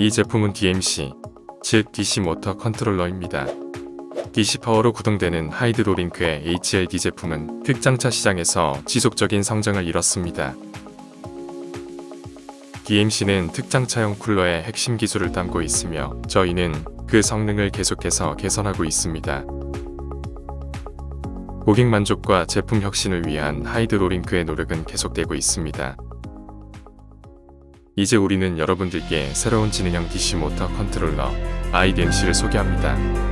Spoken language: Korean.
이 제품은 DMC, 즉 DC 모터 컨트롤러입니다. DC 파워로 구동되는 하이드로링크의 HLD 제품은 특장차 시장에서 지속적인 성장을 이뤘습니다. DMC는 특장차용 쿨러의 핵심 기술을 담고 있으며 저희는 그 성능을 계속해서 개선하고 있습니다. 고객 만족과 제품 혁신을 위한 하이드로링크의 노력은 계속되고 있습니다. 이제 우리는 여러분들께 새로운 지능형 DC 모터 컨트롤러 IDMC를 소개합니다.